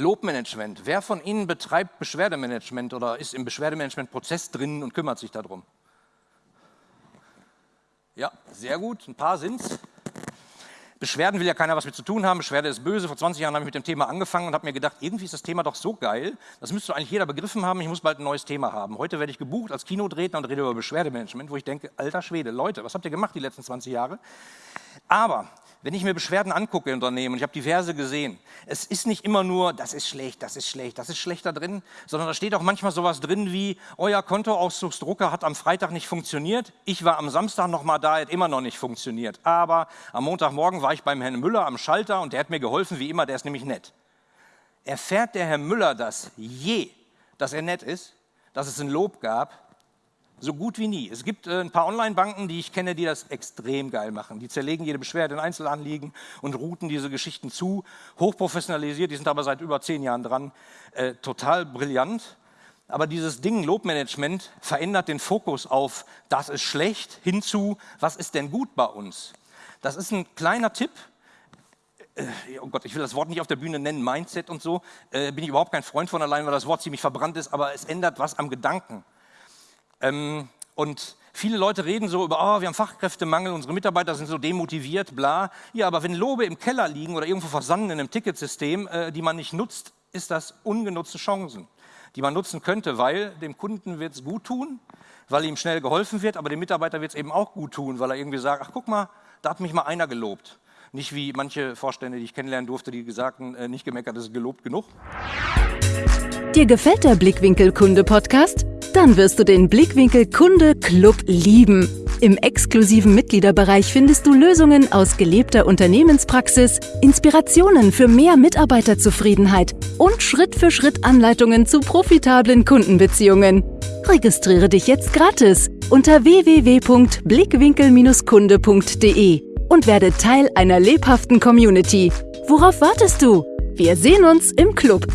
Lobmanagement. Wer von Ihnen betreibt Beschwerdemanagement oder ist im Beschwerdemanagement-Prozess drin und kümmert sich darum? Ja, sehr gut, ein paar sind's. Beschwerden will ja keiner was mit zu tun haben, Beschwerde ist böse. Vor 20 Jahren habe ich mit dem Thema angefangen und habe mir gedacht, irgendwie ist das Thema doch so geil, das müsste eigentlich jeder begriffen haben, ich muss bald ein neues Thema haben. Heute werde ich gebucht als Kinodredner und rede über Beschwerdemanagement, wo ich denke, alter Schwede, Leute, was habt ihr gemacht die letzten 20 Jahre? Aber wenn ich mir Beschwerden angucke in Unternehmen, ich habe diverse gesehen, es ist nicht immer nur, das ist schlecht, das ist schlecht, das ist schlechter drin, sondern da steht auch manchmal sowas drin wie, euer Kontoauszugsdrucker hat am Freitag nicht funktioniert, ich war am Samstag noch mal da, hat immer noch nicht funktioniert. Aber am Montagmorgen war ich beim Herrn Müller am Schalter und der hat mir geholfen, wie immer, der ist nämlich nett. Erfährt der Herr Müller das je, dass er nett ist, dass es ein Lob gab, so gut wie nie. Es gibt äh, ein paar Online-Banken, die ich kenne, die das extrem geil machen. Die zerlegen jede Beschwerde in Einzelanliegen und routen diese Geschichten zu. Hochprofessionalisiert, die sind aber seit über zehn Jahren dran. Äh, total brillant. Aber dieses Ding Lobmanagement verändert den Fokus auf, das ist schlecht, hinzu, was ist denn gut bei uns? Das ist ein kleiner Tipp, äh, oh Gott, ich will das Wort nicht auf der Bühne nennen, Mindset und so, äh, bin ich überhaupt kein Freund von allein, weil das Wort ziemlich verbrannt ist, aber es ändert was am Gedanken. Ähm, und viele Leute reden so über, oh, wir haben Fachkräftemangel, unsere Mitarbeiter sind so demotiviert, bla. Ja, aber wenn Lobe im Keller liegen oder irgendwo versanden in einem Ticketsystem, äh, die man nicht nutzt, ist das ungenutzte Chancen, die man nutzen könnte, weil dem Kunden wird es gut tun, weil ihm schnell geholfen wird, aber dem Mitarbeiter wird es eben auch gut tun, weil er irgendwie sagt, ach guck mal, da hat mich mal einer gelobt. Nicht wie manche Vorstände, die ich kennenlernen durfte, die gesagt äh, nicht gemeckert, ist gelobt genug. Dir gefällt der Blickwinkel Kunde Podcast? Dann wirst du den Blickwinkel Kunde Club lieben. Im exklusiven Mitgliederbereich findest du Lösungen aus gelebter Unternehmenspraxis, Inspirationen für mehr Mitarbeiterzufriedenheit und Schritt für Schritt Anleitungen zu profitablen Kundenbeziehungen. Registriere dich jetzt gratis unter www.blickwinkel-kunde.de und werde Teil einer lebhaften Community. Worauf wartest du? Wir sehen uns im Club.